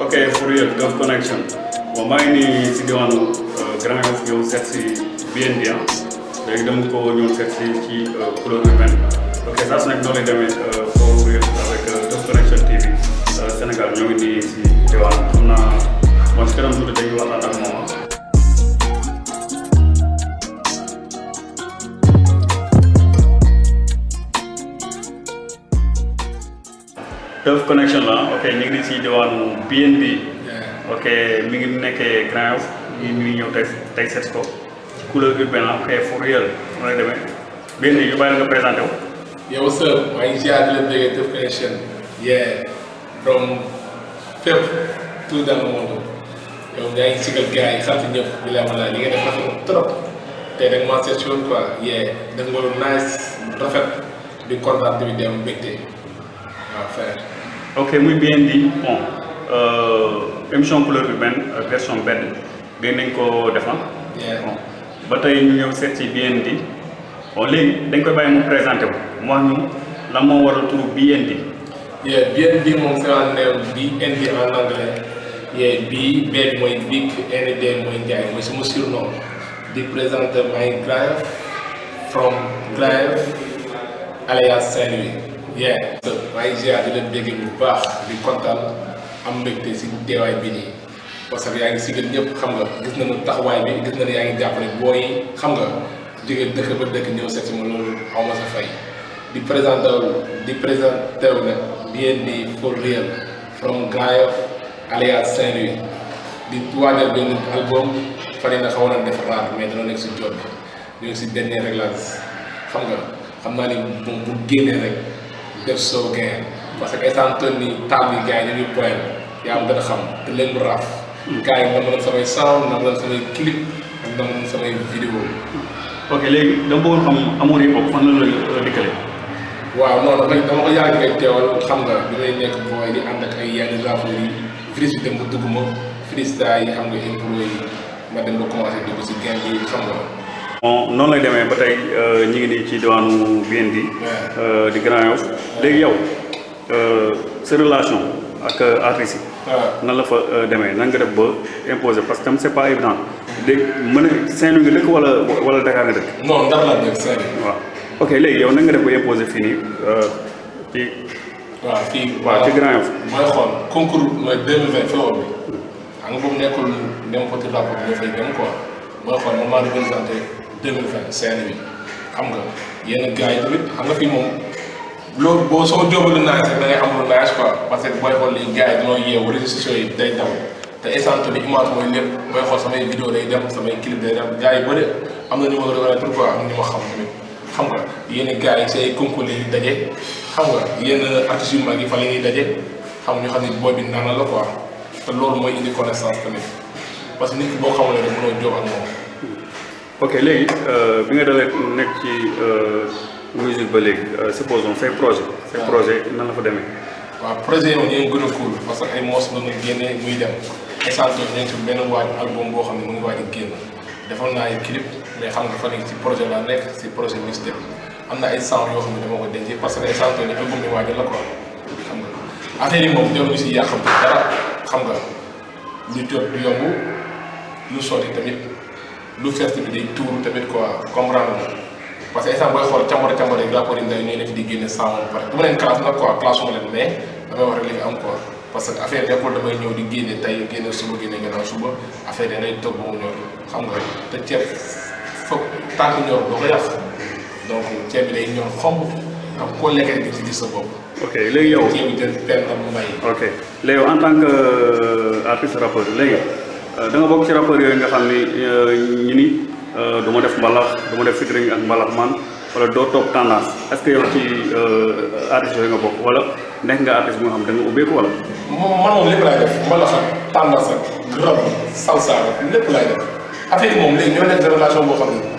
ok for real Gov Connection bon maa ngi nii si diwaanu euh, Grand Yoff yow seet si BND ah léegi dama ko ñëw seet si ci euh, couleur urbaine ok saa su nekk noonu lay demee euh, for real avec Gov Connection TV Sénégal ñoo ngi nii si diwaan xam naa moom si kanam tuuti dañuy waxtaan ak moom ah. Turf Connection la ok ñu ngi ci diwaanu BNB ok mi ngi nekkee Grand Yoff ñu ngi ñëw tey tey seet ko ci couleur urbaine la ok for real mu lay demee BNB ñu bàyyi la nga présenté wu. yow sër maa ngi ziar di la bëggee Turf Connection yeah doomu fépp tout dans le monde yow yaa ngi sigal gars yi sant ñëpp bi la wala li nga def rafet trop te da nga maa seet si woon quoi yee da nga waroon nice rafet di kontaan bi dem mbégte waaw frère. ok muy bien dit bon euh, émission couleur urbaine euh, version benn gën nañ ko defar. Yeah. bon ba tey ñu ñëw seet ci BND bon léegi dañ koy bàyyi mu présenté wu mu wax ñu lan moo waral turu BND. yeah BND moom c'est un name BND en anglais yeah B B mooy big ND mooy Ndiaye mooy sama surnom di présenté may Graaf from Graaf alias Saint-Louis yeah. maa ngi ziar di leen dégg bu baax di kontaan am mbégte si teewaay bi nii. parce que yaa ngi sigal ñëpp xam nga gis nañu taxawaay bi gis nañu yaa ngi jàppale booy xam nga jóge dëkk ba dëkk ñëw seet si ma loolu xaw ma sa fay di présenté wu di présenté wu nag bien di for real from Grand Yoff alias Saint-Louis di waajal benn album fan yii nag xaw na def raar mais dana nekk si jot bi ñu ngi si dernier réglage xam nga xam naa ni moom bu génnee rek def soo gain parce que instant toll nii taab yi gars yi dañuy poyal yaa am gën a xam te leen lu raaf. Hmm. gars yi dama leen samay sound dama leen samay clip ak dama leen samay vidéo. ok léegi dama bëggoon xam amour yi boobu fan la la euh, dikkale. waaw non non dama ko yàgg rek teewal xam nga bi may nekk booy di ànd ak ay yenn rapport yi virus bi dem ba dugg ma freestyle yi xam nga impro yi. ma dem ba commencé dugg si gain bi xam nga. bon noonu lay demee ba tey euh, ñu ngi nii ci diwaanu BND. Euh, di Grand Yoff léegi yow euh, sa relation ak artistes yi. nan la fa demee nan nga def ba imposer parce que tam c'est pas évident. léegi mën a Saint-Louis nga dëkk wala wala Dakar nga dëkk. non Ndar laa dëkk Saint-Louis. waaw ok léegi yow nan nga def ba imposer fii nii ci. waaw fii waaw ci Grand Yoff. mooy xool concours mooy 2020 fi la woon bi. xam nga boobu nekkul même côté rapport bi dafay dem quoi mooy xool man maa représenté 2020 Saint-Louis xam nga yenn gars yi tamit xam nga fii moom loolu boo soo jóobalu naaj rek da ngay am lu naaj quoi parce que booy xool léegi gars yi dañoo yeewu réseaux sociaux yi day daw te instant bi image mooy lépp booy xool samay vidéo day dem samay clip day dem gars yi bëri am na ñu ma reconnaître quoi am na ñu ma xam tamit xam nga yenn gars yi say concours yi daje xam nga yenn artistes yu mag yi fa la ñuy daje xam nga ñu xam ne booy bi naan la quoi. te loolu mooy indi connaissance tamit parce que nit ki boo xamulee rek mënoo jóg ak moom. ok léegi euh, bi nga dalee nekk ci euh, musique ba léegi euh, supposons say projet say projet nan la fa demee. waaw projet yooyu ñooy gën a cool parce que ay morceaux la ñuy génnee muy dem instant bii ñu ngi ci benn waaj album boo xam ne mu ngi waaj a génn defoon naa ay clip mais xam nga fan yii ci projet laa nekk ci projet mixtape am na ay sound yoo xam ne dama ko denc parce que instant bii album bi waaj la quoi. xam nga affaire yi moom jarul si yàqam dara xam nga lu jot du yomb lu sotti tamit lu fees tamit day tuuru tamit quoi comprendre nga parce que instant booy xool càmbara càmbara yi rapport yi ndaw ñooy def di génne saa moom pare du ma leen classe nag quoi classe wu leen mais damay wax rek li fi am quoi parce que affaire nekkul damay ñëw di génne tey génne suba génne gannaaw suba affaire yi day toog ba mu ñor xam nga te ceeb foog tànk ñor doo ko yàq. donc ceeb bi day ñor xomb ak koo lekkee nga ci gis sa bopp. ok léegi yow ceeb bi jël benn mbay. ok léegi yow en tant que euh, artiste rappeur léegi euh, da nga bokk ci rappeur yooyu nga xam ni euh, ñu ni du ma def mbalax du ma def featuring ak mbalax man wala doo topp tendance est-ce que yow ci artiste yooyu nga bokk wala nekk nga artiste bu nga xam da nga ubbeeku wala. moom man moom lépp laay def mbalax ak tendance ak rab salsa lépp laay def affaire yi moom léegi ñoo nekk relation boo xam ne.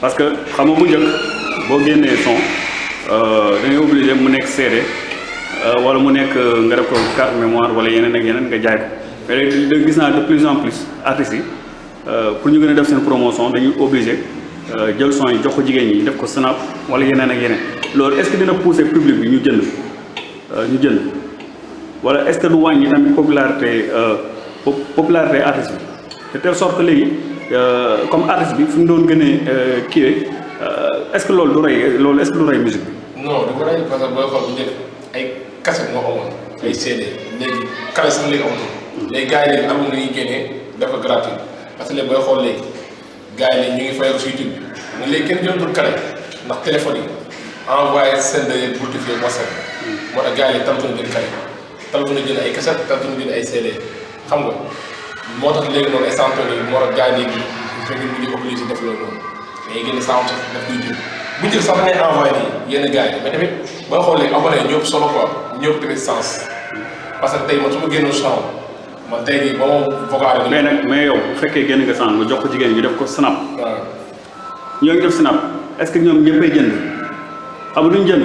parce que xam nga bu njëkk boo génnee son euh, da ngay obligé mu nekk CD euh, wala mu nekk euh, nga def ko carte mémoire wala yeneen ak yeneen nga jaay ko mais léegi gis naa de plus en plus artistes yi pour ñu gën a def seen promotion dañuy obligé jël son yi jox ko jigéen ñi def ko snap wala yeneen ak yeneen loolu est-ce que dina pousser public bi ñu jënd ñu jënd wala est-ce que du wàññi tamit popularité popularité artiste bi. de telle sorte que léegi euh, comme artiste bi fu mu doon gën a euh, kiiwee euh, est-ce que loolu du rey loolu est-ce que du rey musique bi. non du ko rey parce que booy xool bu njëkk ay cassette moo amoon ay CD léegi kale sax léegi amatul. Mm. léegi gars yi léegi album la ñuy génnee dafa gratuit parce que léegi booy xool léegi gars yi léegi ñu ngi fayal si YouTube bi mais léegi kenn jëlatul kale ndax téléphone yi envoyé seen de bulletin fii WhatsApp mm. moo tax gars yi léegi tàmbali jël kale. tal na jënd ay kaset tal na jënd ay CD xam nga moo tax léegi noonu ay santoon yi moo tax gars yi léegi fekk ñu ngi obligé def loolu noonu mais génn sant daf koy jël bu jël sax ngay envoyé nii yenn gars yi mais tamit boo xoolee abonné yi ñëpp solo quoi ñëpp tamit sens parce que tey man su ma génnoon sang man tey jii ba ma vocal mais nag mais yow bu fekkee génn nga sang nga jox ko jigéen ñu def ko snap ñoo ngi def snap est ce que ñoom ñëppay jënd xam duñ jënd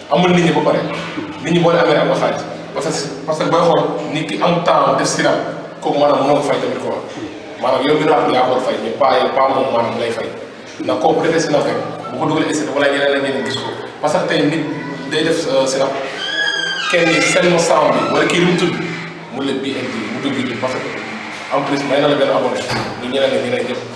amul nit ñi ba pare nit ñi boo leen amee am nga xaalis parce que parce que booy xool nit ki am temps def si daal kooku maanaam mënoo fay tamit quoi maanaam yow bi nga xam yaa ko fay mais pas pas moom maanaam lay fay ndax kooku bu defee si nag rek bu ko dugalee si wala yeneen ak yeneen gis ko parce que tey nit day def euh, si nag kenn seen ma sang bi wala kii lu mu tudd mu leen bii indi mu dugg parce que en plus may na la benn abonné ñu ñeneen ñi lay jëf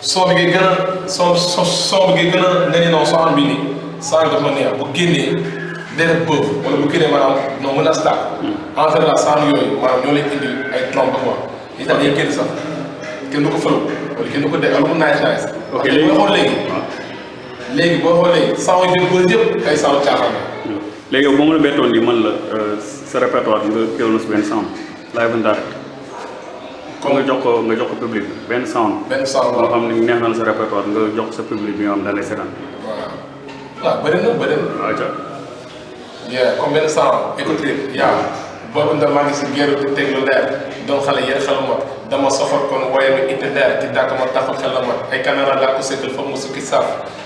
son bi ngay gën a son son son bi ngay gën a nga ne non son am bi nii son dafa neex bu génnee day def bëf wala bu génnee maanaam non mën a start en général son yooyu maanaam ñoo lay indil ay trompe quoi li tax day génn sax kenn du ko fël wala kenn du ko dégg amul naaj naaj. ok léegi boo xool léegi. léegi boo xool léegi son yi jël bëri yëpp ay son caaxaan la. léegi yow boo ma la bettoon ni man la euh, sa répertoire nga teewlu si benn son. laay bu ndax ko nga jox ko nga jox ko public bi benn sound benn sound boo xam ne neex na la sa répertoire nga jox sa public bi nga xam da lay seetaan waaw waaw bëri na bëri na waaw ca yeah comme benn sound écouté yaa boobu ndax maa ngi si géeru di teg lu leer doon xale yéen xel mot dama sofal kon woye mi itte leer ki dàkk ma taxul xel la mot ay caméra laa ko sëkkal fa mu sukki saaf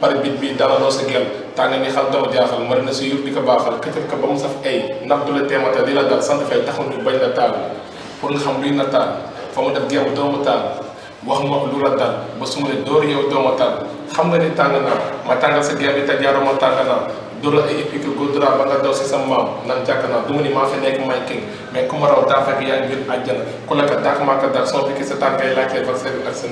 pare bit bi dalaloo sa gel tàng ni xal dama jaaxal mari na si yur di ko baaxal këcëf ka ba mu saf ay ndax du la teemata li la dal sant fay taxul ñu bañ la taal pour nga xam luy na taal fa mu def geebu doomu taal wax ma lu la dal ba su ma ne door yow dooma taal xam nga ni tàng naa ma tàngal sa gel bi te jaaroo ma tàng naa dóor la ay épique góodura ba nga daw si sa maam nan jàkk naa du ma ni maa fi nekk may king mais ku ma raw daa fekk yaa ngi biir àjjana ku la ko dàq maa ko dàq soo fekkee sa tànkay laajtee vaccin bi ak sa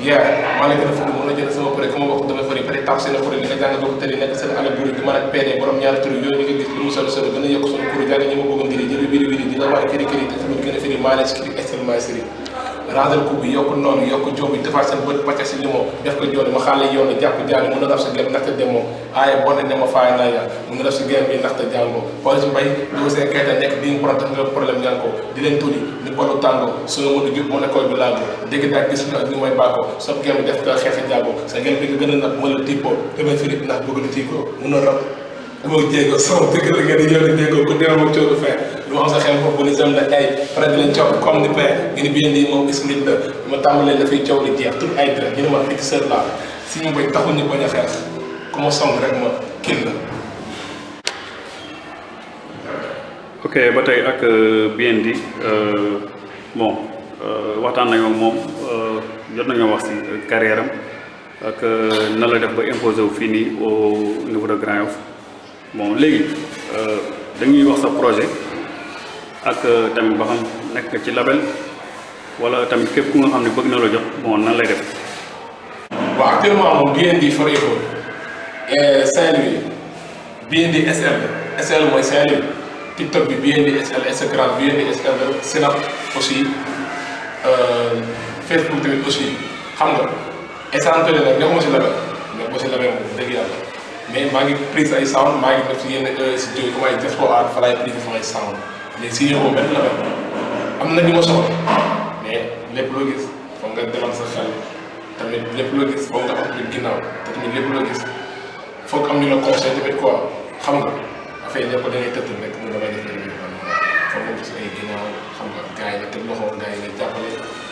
yaa maa la gën a fukki moom la jël sama pare ku ma bokk damay fari pare tap seen xuri li nga jàng bokk tëri nekk seen ala buri di man ak PD borom ñaari tur yooyu ñu ngi gis lu mu solo solo gën a yokk suñu kuru jàng ñi ma bëgg ngiri jëri wiri wiri di la wax kiri kiri te tamit gën a firi maa leen si kiri extrêmement siri raadal ko bi yokk noonu yokk joobi defaat seen bët pàcca si limo def ko jooni ma xaale yoonu jàpp jaani mën a daf sa gem ndaxte demoo aaya boo ne ne ma faay naa yàlla mu ngi def si guerre bi ndaxte jàngoo xool si mbay doo see kayta nekk di nga problème nga problème ñaan ko di leen tuddi ni bolu tàngoo su nga mën a jub mu ne koy bi laago dégg daa gis nga ak ñu may bàkkoo sa guerre bi def ko xeexi jàngoo sa guerre bi nga gën a nag mën la tippoo demee firit ndax bëgg na tiikoo mun a rab moo jéego sama dëgg la ngeen di yore jéego ku dee moom coono fee lu ma am sa xel foofu ni sam la ay pare di leen coow comme ni père ngeen di bien di moom ismit la ma tàmbalee dafay coow di jeex tout ay dara ñu ne ma fii sër laa si mu bay taxul ñu bañ a xeex ku ma song rek ma kil la ok ba tey ak bien dit bon waxtaan nañoo moom jot nañoo wax si carrière am ak nan la def ba imposé wu fii nii au niveau de Grand Yoff bon léegi euh, dañuy wax sa projet ak euh, tamit ba xam nekk ci label wala tamit képp ku nga xam ne bëgg na la jox bon nan lay def. waaw actuellement moom BND for Eco euh, Saint-Louis BND SL SL mooy Saint-Louis TikTok bi BND SL Instagram BND SL Snap aussi Facebook tamit aussi xam nga. instant tële nag nekkuma si label nekkuma si label moom dëgg yàlla mais maa ngi prise ay sound maa ngi def si yenn euh, si jëy comme ay diaspora fa laay prise sama ay sound mais si yëngu benn label am na ñu ma soxla mais lépp loo gis foog nga demal sa xel tamit lépp loo gis foog nga am lu ginnaaw te tamit lépp loo gis foog am ñu la conseil tamit quoi xam nga affaire yi ko da ngay tëtt rek mu damay def foog nga gis ay ginnaaw xam nga gars yi nga teg loxo gars yi nga jàppale